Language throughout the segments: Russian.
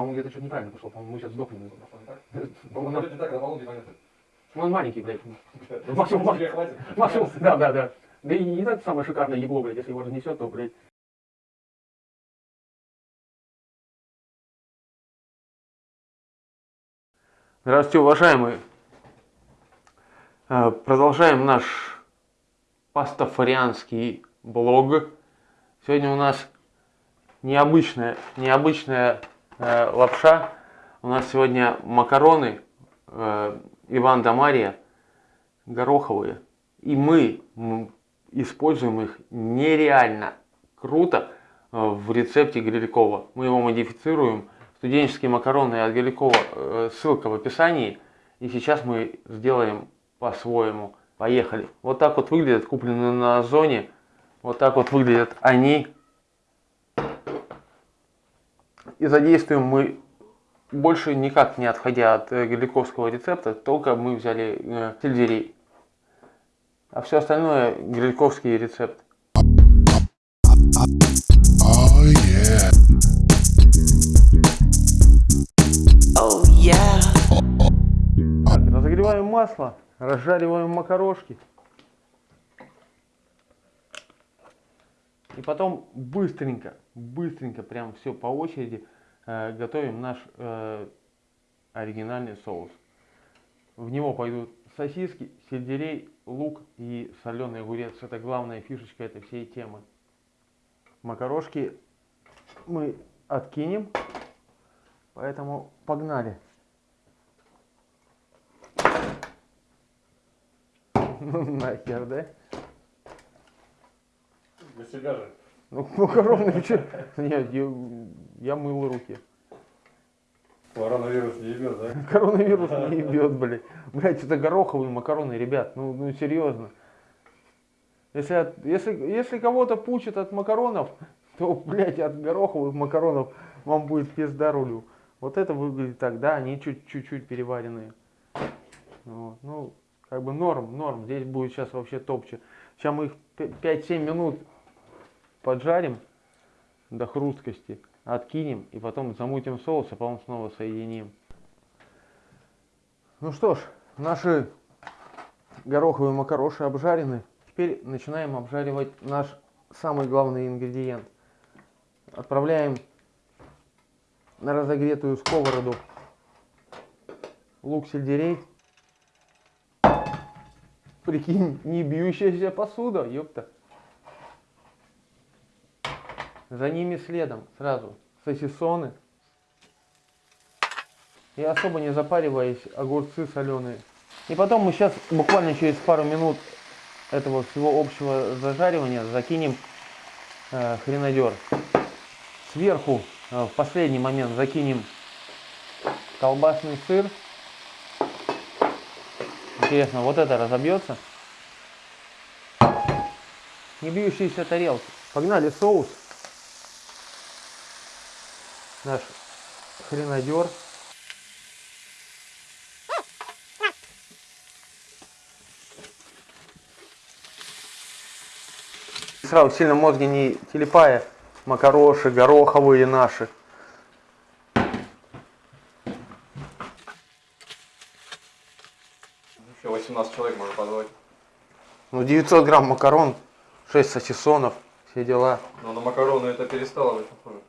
По-моему, где-то что-то неправильно пошло. По-моему, мы сейчас сдохнем. Он не так, а на полу непонятно. он маленький, блядь. Максимум, максимум, да, да, да. Да и не так самое шикарное ебло, блядь, если его разнесет, то, блядь. Здравствуйте, уважаемые. Э, Продолжаем наш пастафарианский блог. Сегодня у нас необычная, необычная э, лапша. У нас сегодня макароны э, Иван да Мария гороховые. И мы используем их нереально круто э, в рецепте Грилькова. Мы его модифицируем. Студенческие макароны от Грилькова, э, ссылка в описании. И сейчас мы сделаем по-своему. Поехали. Вот так вот выглядят, купленные на Озоне. Вот так вот выглядят они. И задействуем мы больше никак не отходя от э, гриликовского рецепта, только мы взяли э, сельдерей. А все остальное грильковский рецепт. Oh yeah. Oh yeah. Так, разогреваем масло, разжариваем макарошки. И потом быстренько, быстренько, прям все по очереди э, готовим наш э, оригинальный соус. В него пойдут сосиски, сельдерей, лук и соленый огурец. Это главная фишечка этой всей темы. Макарошки мы откинем, поэтому погнали. Ну нахер, да? Для себя же. Ну, макароны, че? Нет, я, я мыл руки. Коронавирус не ебет, да? Коронавирус не ебет, блядь. Блядь, это гороховые макароны, ребят. Ну, ну серьезно. Если, от- если, если кого-то пучит от макаронов, то, блядь, от гороховых макаронов вам будет пизда рулю. Вот это выглядит так, да, они чуть- чуть-чуть переваренные. Вот, ну, как бы норм, норм. Здесь будет сейчас вообще топче. Сейчас мы их 5-7 минут поджарим до хрусткости, откинем и потом замутим соус, а потом снова соединим. Ну что ж, наши гороховые макароши обжарены. Теперь начинаем обжаривать наш самый главный ингредиент. Отправляем на разогретую сковороду лук сельдерей. Прикинь, не бьющаяся посуда, ёпта. За ними следом сразу сосисоны. И особо не запариваясь, огурцы соленые. И потом мы сейчас буквально через пару минут этого всего общего зажаривания закинем э, хренадер. Сверху э, в последний момент закинем колбасный сыр. Интересно, вот это разобьется? Не бьющиеся тарелки. Погнали соус. Наш хренадер. Сразу сильно мозги не телепая. Макароши, гороховые наши. Еще 18 человек можно позвать. Ну 900 грамм макарон, 6 сосисонов, все дела. Но на макароны это перестало быть похоже.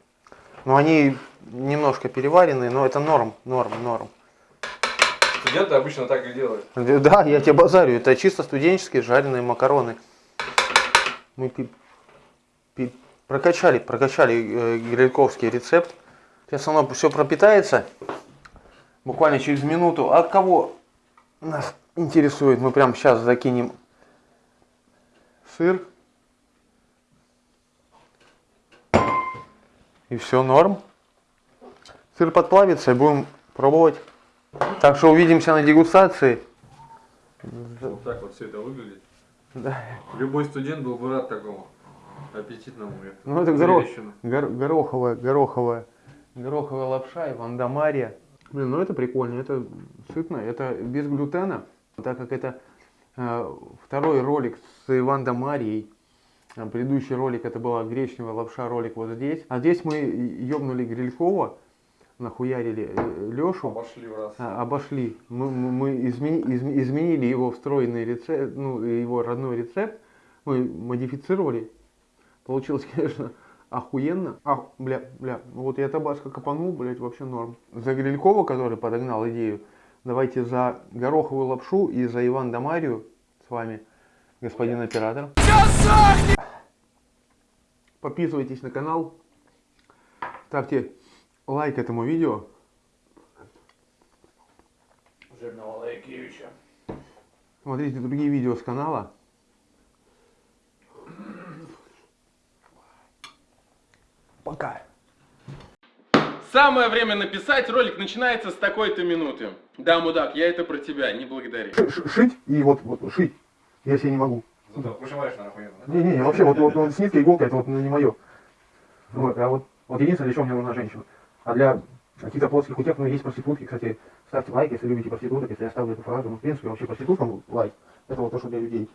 Ну они немножко переваренные, но это норм, норм, норм. Студенты обычно так и делают. Да, я тебе базарю, это чисто студенческие жареные макароны. Мы пи- пи- прокачали, прокачали э, грильковский рецепт. Сейчас оно все пропитается. Буквально через минуту. От кого нас интересует, мы прямо сейчас закинем сыр. И все норм. Сыр подплавится и будем пробовать. Так что увидимся на дегустации. Вот так вот все это выглядит. Да. Любой студент был бы рад такому аппетитному. Ну это горох, гор- гороховая, гороховая, гороховая лапша и вандамария. Блин, ну это прикольно, это сытно, это без глютена, так как это э, второй ролик с Иван да А Предыдущий ролик это была гречневая лапша, ролик вот здесь. А здесь мы ёбнули Грилькова нахуярили Лешу. Обошли в раз. А, обошли. Мы, мы- измени- изме- изменили его встроенный рецепт, ну, его родной рецепт. Мы модифицировали. Получилось, конечно, охуенно. А, бля, бля, вот я табаско копанул, блядь, вообще норм. За Грилькова, который подогнал идею, давайте за гороховую лапшу и за Иван Дамарию с вами, господин оператор. Подписывайтесь на канал, ставьте лайк этому видео. Жирного Лайкевича. Смотрите другие видео с канала. Пока. Самое время написать, ролик начинается с такой-то минуты. Да, мудак, я это про тебя, не благодари. Шить и вот, вот шить. Я себе не могу. Зато вышиваешь на охуенно. Не, не, не, вообще вот, вот, вот с ниткой иголка это вот ну, не мое. Вот, а вот, вот единственное, для чего мне нужна женщина. А для каких-то плоских утех, ну, есть проститутки, кстати, ставьте лайк, если любите проституток, если я ставлю эту фразу, ну, в принципе, вообще проституткам лайк. Это вот то, что для людей.